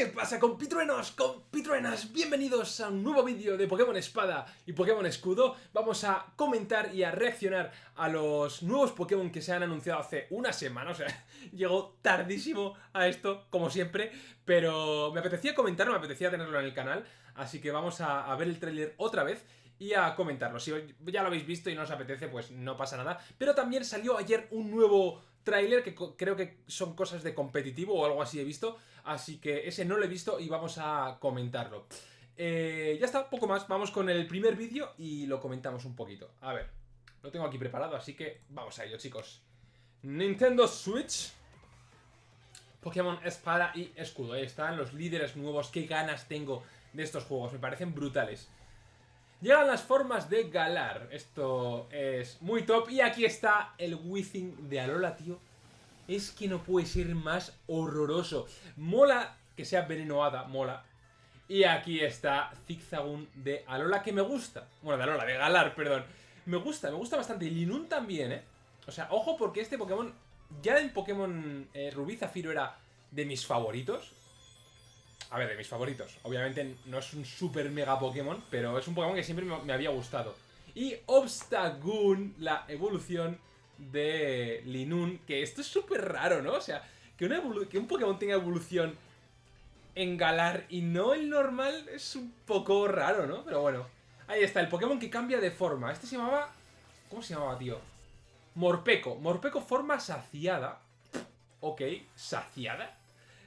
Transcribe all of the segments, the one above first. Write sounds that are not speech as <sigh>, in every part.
¿Qué pasa compitruenos, compitruenas? Bienvenidos a un nuevo vídeo de Pokémon Espada y Pokémon Escudo Vamos a comentar y a reaccionar a los nuevos Pokémon que se han anunciado hace una semana O sea, <laughs> llegó tardísimo a esto, como siempre Pero me apetecía comentarlo, me apetecía tenerlo en el canal Así que vamos a, ver el tráiler otra vez y a comentarlo. Si ya lo habéis visto y no os apetece, pues no pasa nada. Pero también salió ayer un nuevo tráiler que creo que son cosas de competitivo o algo así he visto. Así que ese no lo he visto y vamos a comentarlo. Eh, ya está, poco más. Vamos con el primer vídeo y lo comentamos un poquito. A ver, lo tengo aquí preparado, así que vamos a ello, chicos. Nintendo Switch. Pokémon Espada y Escudo. Ahí están los líderes nuevos. Qué ganas tengo de estos juegos. Me parecen brutales. Llegan las formas de Galar. Esto es muy top. Y aquí está el Withing de Alola, tío. Es que no puede ser más horroroso. Mola que sea venenoada, mola. Y aquí está Zigzagoon de Alola, que me gusta. Bueno, de Alola, de Galar, perdón. Me gusta, me gusta bastante. Y Linun también, ¿eh? O sea, ojo porque este Pokémon... Ya en Pokémon eh, era de mis favoritos. A ver, de mis favoritos. Obviamente no es un super mega Pokémon, pero es un Pokémon que siempre me, había gustado. Y Obstagoon, la evolución de Linun, que esto es súper raro, ¿no? O sea, que, que un Pokémon tenga evolución en Galar y no el normal es un poco raro, ¿no? Pero bueno, ahí está, el Pokémon que cambia de forma. Este se llamaba... ¿Cómo se llamaba, tío? Morpeco. Morpeco forma saciada. Ok, ¿saciada?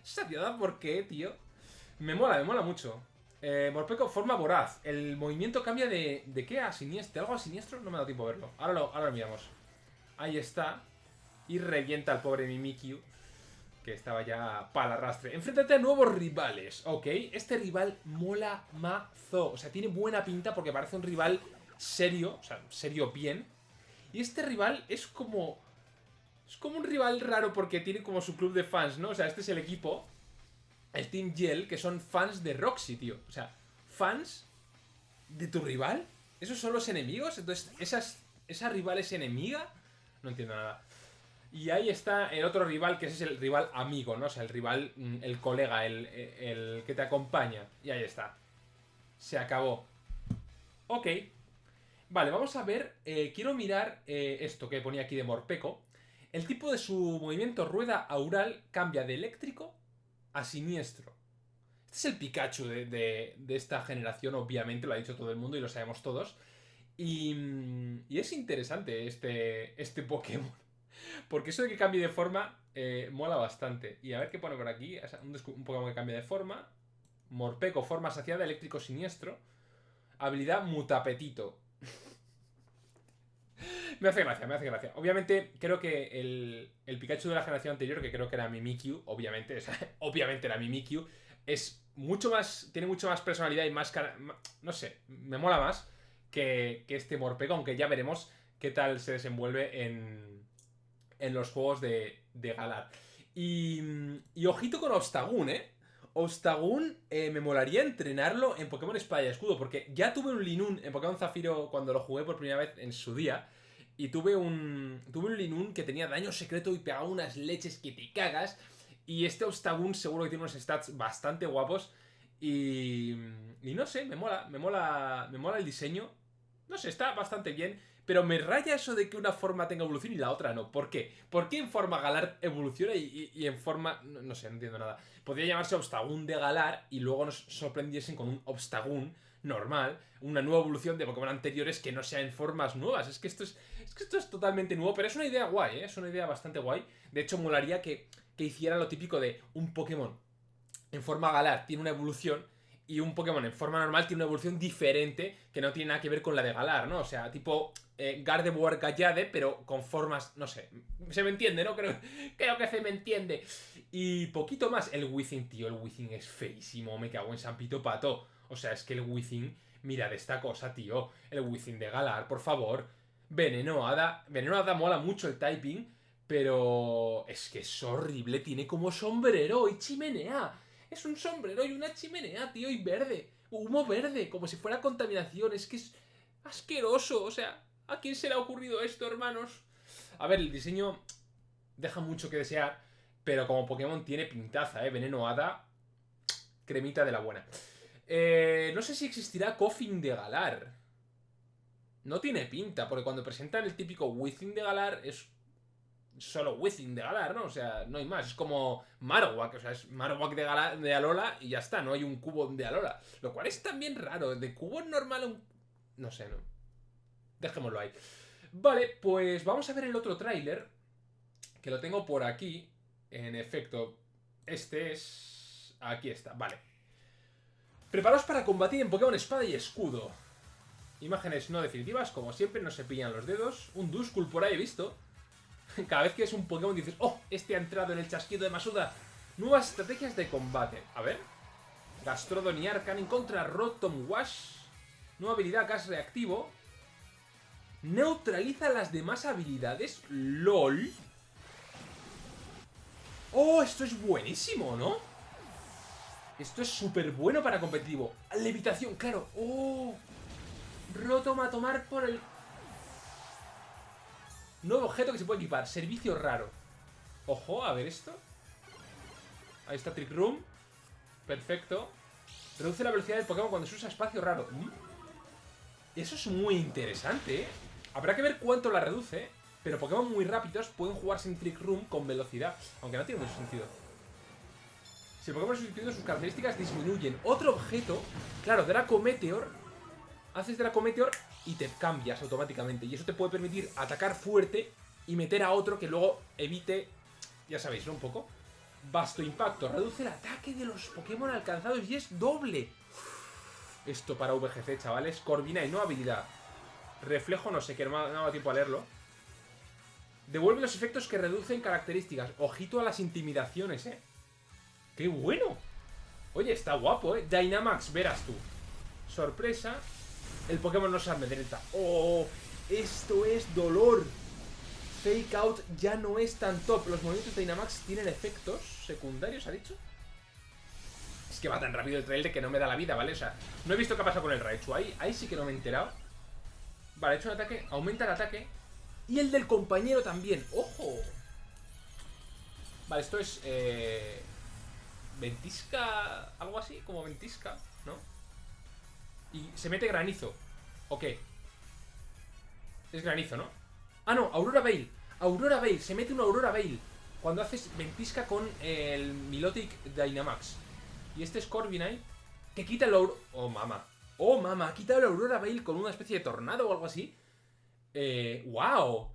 ¿Saciada por qué, tío? Me mola, me mola mucho. Eh, Morpeco forma voraz. El movimiento cambia de... ¿De qué a siniestro? ¿Algo a siniestro? No me da tiempo a verlo. Ahora lo, ahora miramos. Ahí está. Y revienta al pobre Mimikyu. Que estaba ya para arrastre. Enfréntate a nuevos rivales. Ok. Este rival mola mazo. O sea, tiene buena pinta porque parece un rival serio. O sea, serio bien. Y este rival es como... Es como un rival raro porque tiene como su club de fans, ¿no? O sea, este es el equipo el Team Gel, que son fans de Roxy, tío. O sea, fans de tu rival. ¿Esos son los enemigos? Entonces, ¿esas, ¿esa rival es enemiga? No entiendo nada. Y ahí está el otro rival, que ese es el rival amigo, ¿no? O sea, el rival, mm, el colega, el, el que te acompaña. Y ahí está. Se acabó. Ok. Vale, vamos a ver. Eh, quiero mirar eh, esto que ponía aquí de Morpeco. El tipo de su movimiento rueda aural cambia de eléctrico a siniestro. Este es el Pikachu de, esta generación, obviamente, lo ha dicho todo el mundo y lo sabemos todos. Y, es interesante este, este Pokémon. <laughs> Porque eso de que cambie de forma eh, mola bastante. Y a ver qué pone por aquí. Un, un Pokémon que cambia de forma. Morpeco, forma saciada, eléctrico siniestro. Habilidad mutapetito. <laughs> me hace gracia, me hace gracia. Obviamente, creo que el, el, Pikachu de la generación anterior, que creo que era Mimikyu, obviamente, <laughs> obviamente era Mimikyu, es mucho más, tiene mucho más personalidad y más, no sé, me mola más que, que este Morpeko, aunque ya veremos qué tal se desenvuelve en, en los juegos de, de Galar. Y, y ojito con Obstagoon, ¿eh? Obstagoon eh, me molaría entrenarlo en Pokémon Espada y Escudo, porque ya tuve un Linun en Pokémon Zafiro cuando lo jugué por primera vez en su día, y tuve un, tuve un Linun que tenía daño secreto y pegaba unas leches que te cagas, y este Obstagoon seguro que tiene unos stats bastante guapos, y, y no sé, me mola, me mola, me mola el diseño, no sé, está bastante bien, pero me raya eso de que una forma tenga evolución y la otra no. ¿Por qué? ¿Por qué en forma Galar evoluciona y, en forma... No, sé, no entiendo nada. Podría llamarse Obstagoon de Galar y luego nos sorprendiesen con un Obstagoon normal, una nueva evolución de Pokémon anteriores que no sea en formas nuevas. Es que esto es, es que esto es totalmente nuevo, pero es una idea guay, ¿eh? Es una idea bastante guay. De hecho, molaría que, que hicieran lo típico de un Pokémon en forma Galar tiene una evolución y un Pokémon en forma normal tiene una evolución diferente que no tiene nada que ver con la de Galar, ¿no? O sea, tipo eh, Gardevoir Gallade, pero con formas, no sé, se me entiende, ¿no? Creo, <laughs> creo que se me entiende. Y poquito más, el Withing, tío, el Withing es feísimo, me cago en San Pito Pato. O sea, es que el Withing, mira de esta cosa, tío, el Withing de Galar, por favor. Veneno Hada, Veneno Hada mola mucho el typing, pero es que es horrible, tiene como sombrero y chimenea. Es un sombrero y una chimenea, tío, y verde. Humo verde, como si fuera contaminación. Es que es asqueroso. O sea, ¿a quién se le ha ocurrido esto, hermanos? A ver, el diseño deja mucho que desear, pero como Pokémon tiene pintaza, ¿eh? Veneno Hada cremita de la buena. Eh, no sé si existirá Coffin de Galar. No tiene pinta, porque cuando presentan el típico Within de Galar es solo Within de Galar, ¿no? O sea, no hay más. Es como Marowak, o sea, es Marowak de, de Alola y ya está, no hay un cubo de Alola. Lo cual es también raro. De cubo normal un... No sé, no. Dejémoslo ahí. Vale, pues vamos a ver el otro tráiler. Que lo tengo por aquí. En efecto, este es... Aquí está, vale. Preparaos para combatir en Pokémon Espada y Escudo. Imágenes no definitivas, como siempre, no se pillan los dedos. Un Duskull por ahí he visto. <laughs> Cada vez que es un Pokémon dices, oh, este ha entrado en el chasquido de Masuda. Nuevas estrategias de combate. A ver. Gastrodon y Arcanine contra Rotom Wash. Nueva habilidad gas reactivo. Neutraliza las demás habilidades. LOL. Oh, esto es buenísimo, ¿no? Esto es súper bueno para competitivo. Levitación, claro. Oh. Rotom a tomar por el Nuevo objeto que se puede equipar. Servicio raro. Ojo, a ver esto. Ahí está Trick Room. Perfecto. Reduce la velocidad del Pokémon cuando se usa espacio raro. Mm. Eso es muy interesante, ¿eh? Habrá que ver cuánto la reduce, pero Pokémon muy rápidos pueden jugarse en Trick Room con velocidad, aunque no tiene mucho sentido. Si el Pokémon sustituido, sus características disminuyen. Otro objeto, claro, Draco Meteor. Haces Draco Meteor y te cambias automáticamente. Y eso te puede permitir atacar fuerte y meter a otro que luego evite, ya sabéis, ¿no? Un poco. Vasto impacto, reduce el ataque de los Pokémon alcanzados y es doble. Esto para VGC, chavales. Corvina y no habilidad. Reflejo, no sé, que no me ha tiempo a leerlo. Devuelve los efectos que reducen características. Ojito a las intimidaciones, ¿eh? ¡Qué bueno! Oye, está guapo, ¿eh? Dynamax, verás tú. Sorpresa. El Pokémon no se amedrenta. ¡Oh! Esto es dolor. Fake Out ya no es tan top. Los movimientos de Dynamax tienen efectos secundarios, ¿ha dicho? Es que va tan rápido el trailer que no me da la vida, ¿vale? O sea, no he visto qué ha pasado con el Raichu. Ahí, ahí sí que no me he enterado. Vale, he hecho un ataque, aumenta el ataque. Y el del compañero también. ¡Ojo! Vale, esto es... Eh, ventisca... Algo así, como ventisca, ¿no? Y se mete granizo. Ok. Es granizo, ¿no? Ah, no, Aurora Veil. Aurora Veil. Se mete una Aurora Veil. Cuando haces ventisca con el Milotic Dynamax. Y este es Corviknight. Que quita el Aurora... Oh, mama. Oh, mama. Ha quitado la Aurora Veil con una especie de tornado o algo así. Eh... ¡Wow!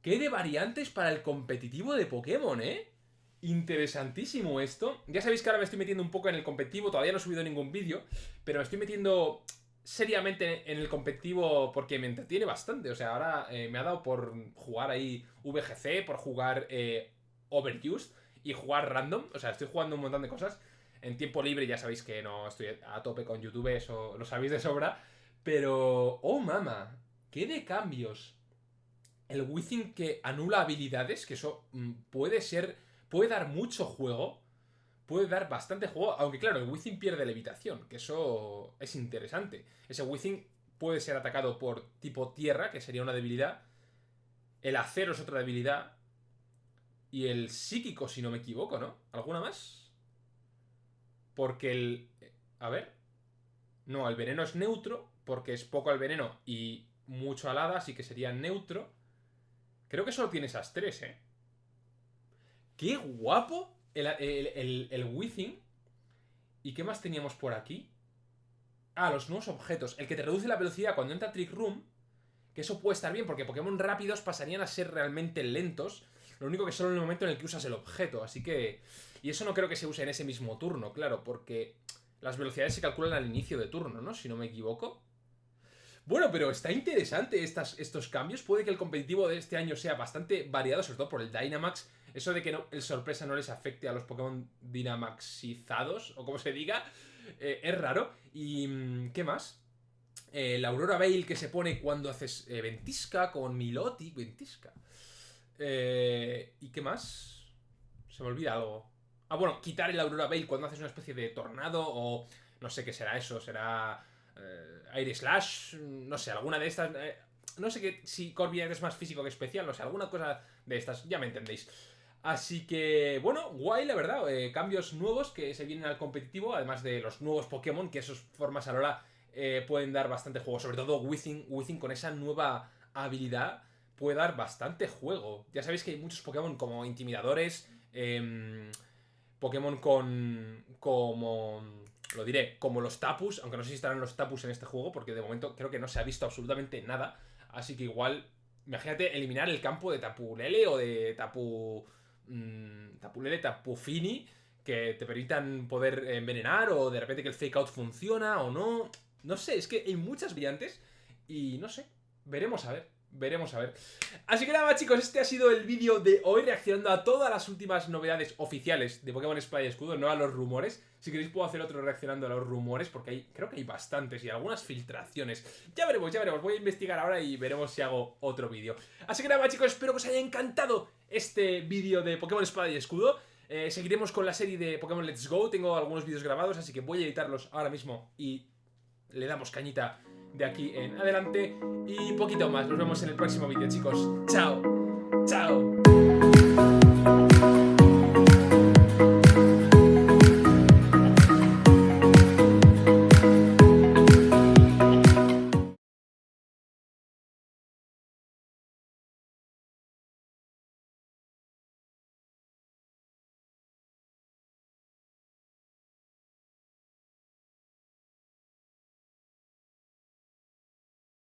¡Qué de variantes para el competitivo de Pokémon, eh! Interesantísimo esto. Ya sabéis que ahora me estoy metiendo un poco en el competitivo, todavía no he subido ningún vídeo, pero me estoy metiendo seriamente en el competitivo porque me entretiene bastante. O sea, ahora eh, me ha dado por jugar ahí VGC, por jugar eh, Overused y jugar random. O sea, estoy jugando un montón de cosas. En tiempo libre ya sabéis que no estoy a tope con YouTube, eso lo sabéis de sobra. Pero, oh mama, qué de cambios. El Within que anula habilidades, que eso mm, puede ser puede dar mucho juego, puede dar bastante juego, aunque claro, el Within pierde levitación, que eso es interesante. Ese Within puede ser atacado por tipo tierra, que sería una debilidad, el acero es otra debilidad, y el psíquico, si no me equivoco, ¿no? ¿Alguna más? Porque el... A ver. No, el veneno es neutro, porque es poco al veneno y mucho al hada, así que sería neutro. Creo que solo tiene esas tres, ¿eh? ¡Qué guapo! El, el, Within. ¿Y qué más teníamos por aquí? Ah, los nuevos objetos. El que te reduce la velocidad cuando entra Trick Room. Que eso puede estar bien, porque Pokémon rápidos pasarían a ser realmente lentos. Lo único que solo en el momento en el que usas el objeto. Así que... Y eso no creo que se use en ese mismo turno, claro, porque las velocidades se calculan al inicio de turno, ¿no? Si no me equivoco. Bueno, pero está interesante estos cambios. Puede que el competitivo de este año sea bastante variado, sobre todo por el Dynamax eso de que el sorpresa no les afecte a los Pokémon dinamaxizados, o como se diga, eh, es raro. ¿Y mm, qué más? Eh, la Aurora Veil que se pone cuando haces eh, ventisca con Miloti. Ventisca. ¿Y qué más? Se me olvida algo. Ah, bueno, quitar el Aurora Veil cuando haces una especie de tornado o... No sé qué será eso, será... Aire Slash, no sé, alguna de estas... no sé qué, si Corviknight es más físico que especial, no sé, alguna cosa de estas, ya me entendéis. Así que, bueno, guay, la verdad. eh, cambios nuevos que se vienen al competitivo, además de los nuevos Pokémon, que esos formas Alola eh, pueden dar bastante juego. Sobre todo Wizzing con esa nueva habilidad puede dar bastante juego. Ya sabéis que hay muchos Pokémon como intimidadores, em, Pokémon con. como. Lo diré, como los Tapus, aunque no sé si estarán los Tapus en este juego, porque de momento creo que no se ha visto absolutamente nada. Así que igual, imagínate eliminar el campo de Tapulele o de Tapu. mm, Tapulele, Tapufini, que te permitan poder envenenar, o de repente que el fake out funciona o no. No sé, es que hay muchas brillantes y no sé, veremos a ver. Veremos a ver. Así que nada, chicos, este ha sido el vídeo de hoy reaccionando a todas las últimas novedades oficiales de Pokémon Espada y Escudo, no a los rumores. Si queréis puedo hacer otro reaccionando a los rumores, porque hay, creo que hay bastantes y algunas filtraciones. Ya veremos, ya veremos. Voy a investigar ahora y veremos si hago otro vídeo. Así que nada, chicos, espero que os haya encantado este vídeo de Pokémon Espada y Escudo. Eh, seguiremos con la serie de Pokémon Let's Go. Tengo algunos vídeos grabados, así que voy a editarlos ahora mismo y le damos cañita de aquí en adelante y poquito más. Nos vemos en el próximo vídeo, chicos. ¡Chao! ¡Chao!